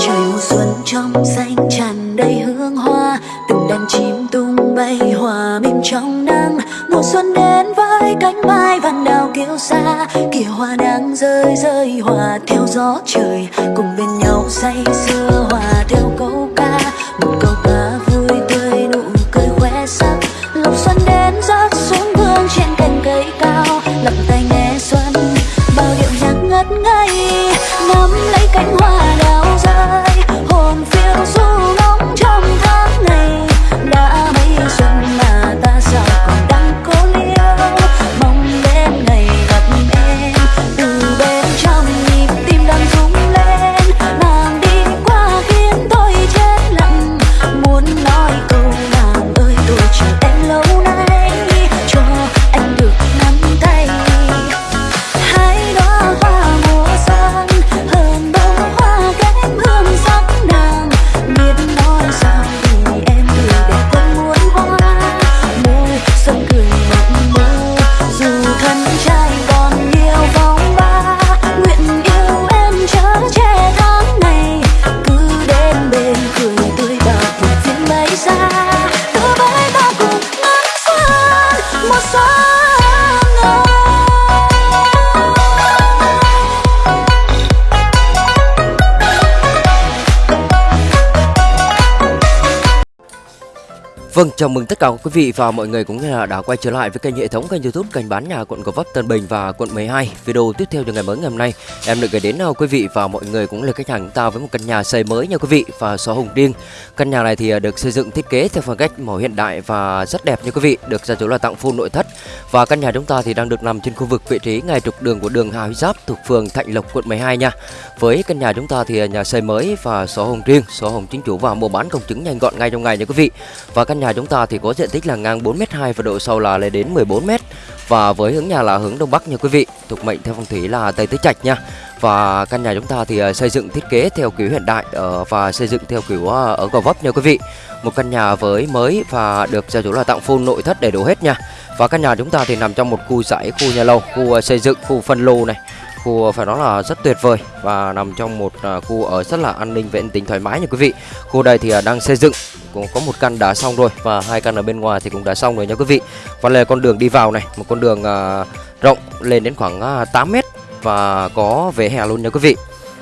trời mùa xuân trong xanh tràn đầy hương hoa, từng đàn chim tung bay hòa mình trong nắng. Mùa xuân đến với cánh mai vàng đào kêu xa kìa hoa đang rơi rơi hòa theo gió trời. Cùng bên nhau say sưa hòa Vâng, chào mừng tất cả quý vị và mọi người cũng như là đã quay trở lại với kênh hệ thống kênh YouTube kênh bán nhà quận Gò Vấp Tân Bình và quận 12. Video tiếp theo cho ngày mới ngày hôm nay, em được gửi đến uh, quý vị và mọi người cũng là khách hàng chúng ta với một căn nhà xây mới nha quý vị và sổ hồng riêng. Căn nhà này thì à, được xây dựng thiết kế theo phong cách màu hiện đại và rất đẹp nha quý vị, được gia chủ là tặng full nội thất. Và căn nhà chúng ta thì đang được nằm trên khu vực vị trí ngay trục đường của đường Hà Huy Giáp thuộc phường Thạnh Lộc quận 12 nha. Với căn nhà chúng ta thì à, nhà xây mới và sổ hồng riêng, sổ hồng chính chủ và mua bán công chứng nhanh gọn ngay trong ngày nha quý vị. Và căn nhà nhà chúng ta thì có diện tích là ngang 4m2 và độ sâu là lên đến 14m và với hướng nhà là hướng đông bắc nha quý vị, thuộc mệnh theo phong thủy là tây tứ trạch nha. Và căn nhà chúng ta thì ờ, xây dựng thiết kế theo kiểu hiện đại ờ, và xây dựng theo kiểu ờ, ở gò vấp nha quý vị. Một căn nhà với mới và được gia chủ là tặng full nội thất đầy đủ hết nha. Và căn nhà chúng ta thì nằm trong một khu dãy, khu nhà lầu, khu xây dựng, khu phân lô này. Khu phải nói là rất tuyệt vời và nằm trong một khu ở rất là an ninh vệ tính thoải mái nha quý vị. Khu đây thì đang xây dựng cũng có một căn đã xong rồi và hai căn ở bên ngoài thì cũng đã xong rồi nha quý vị. Và là con đường đi vào này một con đường à, rộng lên đến khoảng à, 8 mét và có vỉa hè luôn nha quý vị.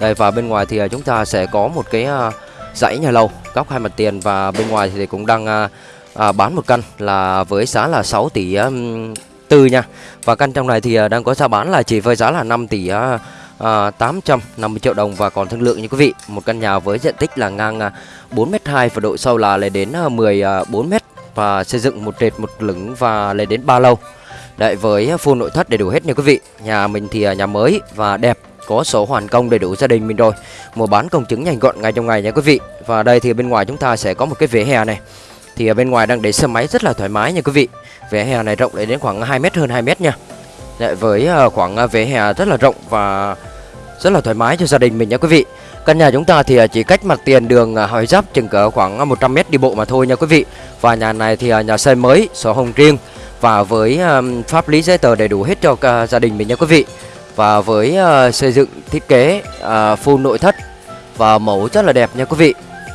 Đây và bên ngoài thì à, chúng ta sẽ có một cái à, dãy nhà lầu góc hai mặt tiền và bên ngoài thì cũng đang à, à, bán một căn là với giá là 6 tỷ um, tư nha. Và căn trong này thì à, đang có giá bán là chỉ với giá là 5 tỷ à, à, 850 triệu đồng và còn thương lượng như quý vị. Một căn nhà với diện tích là ngang à, 4m2 và độ sâu là lên đến à, 14m à, và xây dựng một trệt một lửng và lên đến 3 lâu Đấy với full nội thất đầy đủ hết nha quý vị. Nhà mình thì nhà mới và đẹp có sổ hoàn công đầy đủ gia đình mình rồi. Mua bán công chứng nhanh gọn ngay trong ngày nha quý vị. Và đây thì bên ngoài chúng ta sẽ có một cái vỉa hè này. Thì ở bên ngoài đang để xe máy rất là thoải mái nha quý vị. Vỉa hè này rộng lên đến khoảng 2 mét hơn 2 mét nha. Đấy, với ờ, khoảng ờ, vỉa hè rất là rộng và rất là thoải mái cho gia đình mình nha quý vị. Căn nhà chúng ta thì ờ, chỉ cách mặt tiền đường Hỏi Giáp chừng cỡ khoảng 100 mét đi bộ mà thôi nha quý vị. Và nhà này thì nhà xây mới, sổ hồng riêng. Và với pháp lý giấy tờ đầy đủ hết cho gia đình mình nha quý vị. Và với xây dựng thiết kế full nội thất Và mẫu rất là đẹp nha quý vị.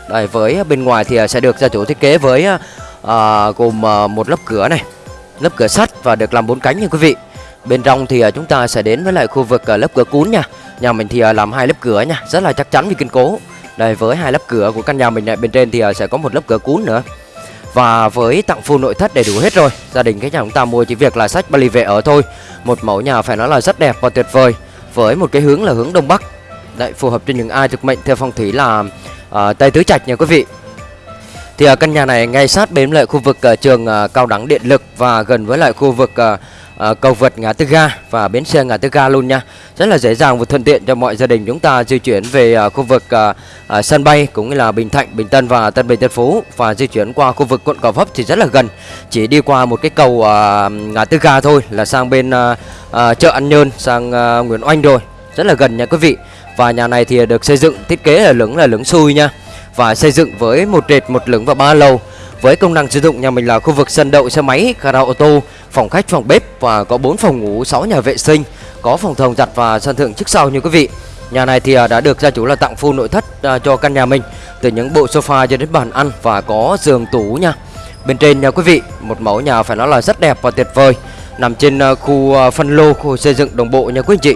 Đây, với bên ngoài thì sẽ được gia chủ thiết kế với à, gồm một lớp cửa này lớp cửa sắt và được làm bốn cánh nha quý vị bên trong thì à, chúng ta sẽ đến với lại khu vực à, lớp cửa cún nha. Nhà mình thì à, làm hai lớp cửa nha rất là chắc chắn và kiên cố. Đây với hai lớp cửa của căn nhà mình này bên trên thì sẽ có một lớp cửa cún nữa. Và với tặng full nội thất đầy đủ hết rồi gia đình cái nhà chúng ta mua chỉ việc là sách Bali về ở thôi. Một mẫu nhà phải nói là rất đẹp và tuyệt vời với một cái hướng là hướng đông bắc. Đấy phù hợp cho những ai thực mệnh theo phong thủy là uh, tây tứ trạch nha quý vị. Thì ở căn nhà này ngay sát bên lại khu vực uh, trường uh, cao đẳng điện lực và gần với lại khu vực uh, uh, cầu vượt ngã tư ga và bến xe ngã tư ga luôn nha. Rất là dễ dàng và thuận tiện cho mọi gia đình chúng ta di chuyển về uh, khu vực uh, uh, sân bay cũng như là Bình Thạnh, Bình Tân và Tân Bình Tân Phú và di chuyển qua khu vực quận Gò Vấp thì rất là gần. Chỉ đi qua một cái cầu uh, ngã tư ga thôi là sang bên uh, uh, chợ An Nhơn sang uh, Nguyễn Oanh rồi. Rất là gần nha quý vị. Và nhà này thì được xây dựng thiết kế là lửng là lửng xui nha và xây dựng với một trệt một lửng và ba lầu với công năng sử dụng nhà mình là khu vực sân đậu xe máy gara ô tô phòng khách phòng bếp và có 4 phòng ngủ 6 nhà vệ sinh có phòng thông giặt và sân thượng trước sau như quý vị Nhà này thì à, đã được gia chủ là tặng full nội thất à, cho căn nhà mình từ những bộ sofa cho đến bàn ăn và có giường tủ nha. Bên trên nha quý vị, một mẫu nhà phải nói là rất đẹp và tuyệt vời nằm trên khu phân lô, khu xây dựng đồng bộ nha quý anh chị.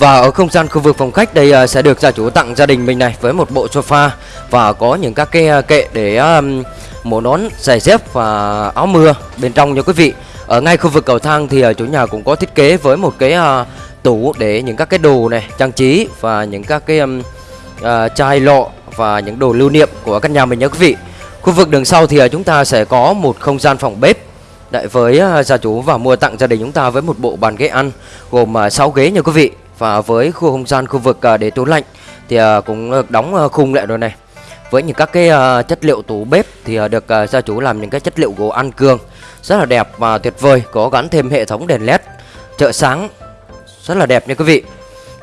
Và ở không gian khu vực phòng khách đây à, sẽ được gia chủ tặng gia đình mình này với một bộ sofa và có những các cái à, kệ để um, mổ nón, giày dép và áo mưa bên trong nha quý vị. Ở ngay khu vực cầu thang thì chủ nhà cũng có thiết kế với một cái uh, tủ để những các cái đồ này trang trí và những các cái um, uh, chai lọ và những đồ lưu niệm của căn nhà mình nha quý vị. Khu vực đường sau thì chúng ta sẽ có một không gian phòng bếp Đại với gia chủ và mua tặng gia đình chúng ta với một bộ bàn ghế ăn gồm 6 ghế nha quý vị và với khu không gian khu vực à, để tủ lạnh thì à, cũng được đóng à, khung lại rồi này. Với những các cái chất liệu tủ bếp thì được gia chủ làm những cái chất liệu gỗ ăn cương rất là đẹp và tuyệt vời, có gắn thêm hệ thống đèn led trợ sáng rất là đẹp nha quý vị.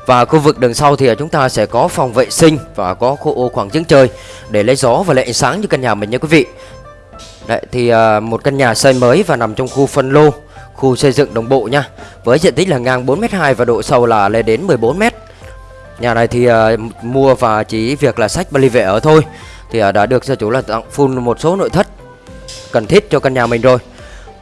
Và khu vực đường sau thì chúng ta sẽ có phòng vệ sinh và có khu ô khoảng trứng trời để lấy gió và lấy ánh sáng cho căn nhà mình nha quý vị. Đấy thì một căn nhà xây mới và nằm trong khu phân lô, khu xây dựng đồng bộ nha. Với diện tích là ngang 4m2 và độ sâu là lên đến 14m. Nhà này thì uh, mua và chỉ việc là sách Bali về ở thôi. Thì uh, đã được gia chủ là tặng full một số nội thất cần thiết cho căn nhà mình rồi.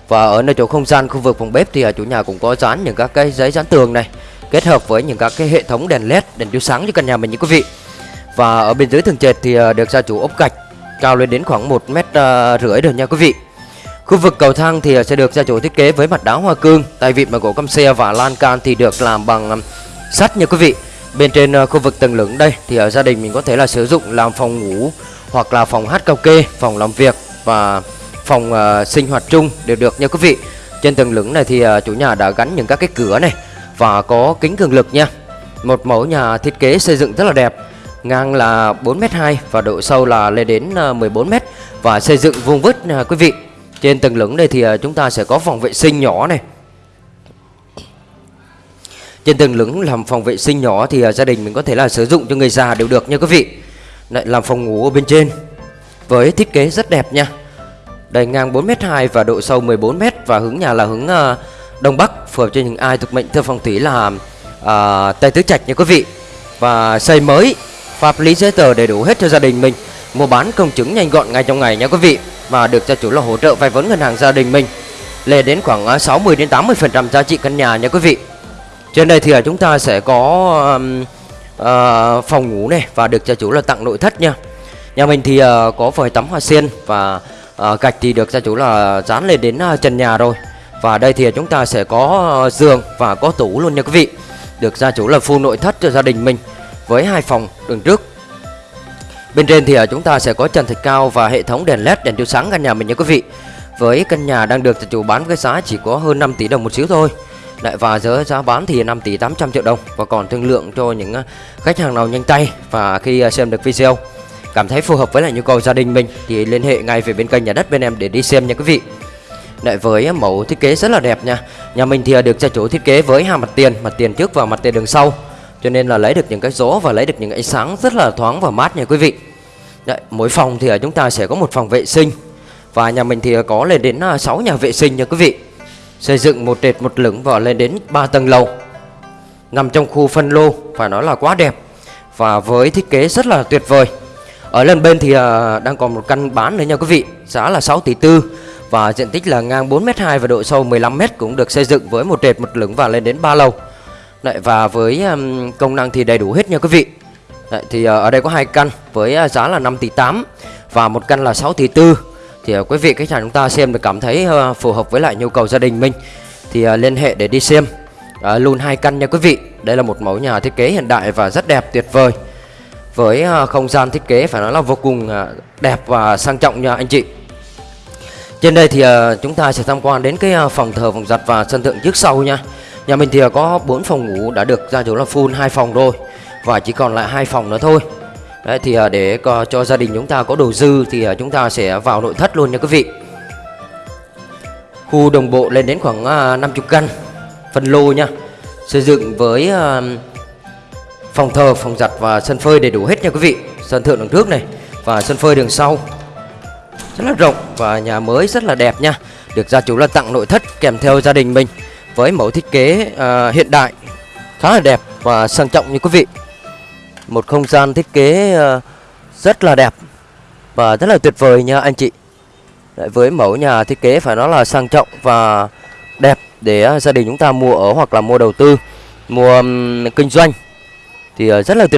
Và ở nơi chỗ không gian khu vực phòng bếp thì uh, chủ nhà cũng có dán những các cái giấy dán tường này kết hợp với những các cái hệ thống đèn led đèn chiếu sáng cho căn nhà mình như quý vị và ở bên dưới tường trệt thì được gia chủ ốp gạch cao lên đến khoảng một mét rưỡi rồi nha quý vị khu vực cầu thang thì sẽ được gia chủ thiết kế với mặt đá hoa cương. Tay vịn bằng gỗ căm xe và lan can thì được làm bằng um, sắt nha quý vị. Bên trên uh, khu vực tầng lửng đây thì ở gia đình mình có thể là sử dụng làm phòng ngủ hoặc là phòng hát cao kê phòng làm việc và phòng uh, sinh hoạt chung đều được nha quý vị. Trên tầng lửng này thì uh, chủ nhà đã gắn những các cái cửa này và có kính cường lực nha. Một mẫu nhà thiết kế xây dựng rất là đẹp ngang là 4m2 và độ sâu là lên đến uh, 14m và xây dựng vuông vức nha quý vị trên tầng lửng đây thì à, chúng ta sẽ có phòng vệ sinh nhỏ này. Trên tầng lửng làm phòng vệ sinh nhỏ thì à, gia đình mình có thể là sử dụng cho người già đều được nha quý vị. Lại làm phòng ngủ ở bên trên với thiết kế rất đẹp nha. Đầy ngang 4m2 và độ sâu 14m và hướng nhà là hướng à, đông bắc phù hợp cho những ai thuộc mệnh theo phong thủy là uh, tây tứ trạch nha quý vị. Và xây mới pháp lý giấy tờ đầy đủ hết cho gia đình mình mua bán công chứng nhanh gọn ngay trong ngày nha quý vị và được gia chủ là hỗ trợ vay vốn ngân hàng gia đình mình. Lên đến khoảng à, 60 đến 80 phần trăm giá trị căn nhà nha quý vị. Trên đây thì à, chúng ta sẽ có um, uh, phòng ngủ này và được gia chủ là tặng nội thất nha. Nhà mình thì uh, có vòi tắm hoa sen và uh, gạch thì được gia chủ là dán lên đến uh, trần nhà rồi. Và đây thì chúng ta sẽ có uh, giường và có tủ luôn nha quý vị. Được gia chủ là full nội thất cho gia đình mình với hai phòng đường trước. Bên trên thì ờ, chúng ta sẽ có trần thạch cao và hệ thống đèn led đèn chiếu sáng căn nhà mình nha quý vị. Với căn nhà đang được chủ bán với giá chỉ có hơn 5 tỷ đồng một xíu thôi. Lại và giá giá bán thì 5 tỷ 800 triệu đồng và còn thương lượng cho những ờ, khách hàng nào nhanh tay và khi ờ, xem được video cảm thấy phù hợp với lại nhu cầu gia đình mình thì liên hệ ngay về bên kênh nhà đất bên em để đi xem nha quý vị. Lại với mẫu thiết kế rất là đẹp nha. Nhà mình thì được gia chủ thiết kế với hai mặt tiền, mặt tiền trước và mặt tiền đường sau cho nên là lấy được những cái gió và lấy được những ánh sáng rất là thoáng và mát nha quý vị Đấy, mỗi phòng thì à, chúng ta sẽ có một phòng vệ sinh. Và nhà mình thì à, có lên đến à, 6 nhà vệ sinh nha quý vị. Xây dựng một trệt một lửng và lên đến 3 tầng lầu. Nằm trong khu phân lô phải nói là quá đẹp và với thiết kế rất là tuyệt vời. Ở lần bên thì đang còn một căn bán nữa nha quý vị giá là 6 tỷ tư và diện tích là ngang 4m2 và độ sâu 15m cũng được xây dựng với một trệt một lửng và lên đến 3 lầu. Đấy, và với công năng thì đầy đủ hết nha quý vị. Đấy, thì ờ, ở đây có hai căn với ờ, giá là 5 tỷ 8 và một căn là 6 tỷ 4 thì ờ, quý vị khách hàng chúng ta xem được cảm thấy phù hợp với lại nhu cầu gia đình mình thì liên hệ để đi xem. À, luôn hai căn nha quý vị. Đây là một mẫu nhà thiết kế hiện đại và rất đẹp tuyệt vời. Với không gian thiết kế phải nói là vô cùng đẹp và sang trọng nha anh chị. Trên đây thì chúng ta sẽ tham quan đến cái phòng thờ phòng giặt và sân thượng trước sau nha. Nhà mình thì có 4 phòng ngủ đã được gia chủ là full hai phòng rồi và chỉ còn lại hai phòng nữa thôi. Đấy thì à, để cho gia đình chúng ta có đồ dư thì à, chúng ta sẽ vào nội thất luôn nha quý vị. Khu đồng bộ lên đến khoảng à, 50 căn phân lô nha. Xây dựng với phòng thờ, phòng giặt và sân phơi đầy đủ hết nha quý vị. Sân thượng đằng trước này và sân phơi đường sau. Rất là rộng và nhà mới rất là đẹp nha. Được gia chủ là tặng nội thất kèm theo gia đình mình với mẫu thiết kế hiện đại khá là đẹp và sang trọng như quý vị một không gian thiết kế ờ, rất là đẹp và rất là tuyệt vời nha anh chị. Đấy, với mẫu nhà thiết kế phải nói là sang trọng và đẹp để ờ, gia đình chúng ta mua ở hoặc là mua đầu tư mua kinh doanh thì ờ, rất là tuyệt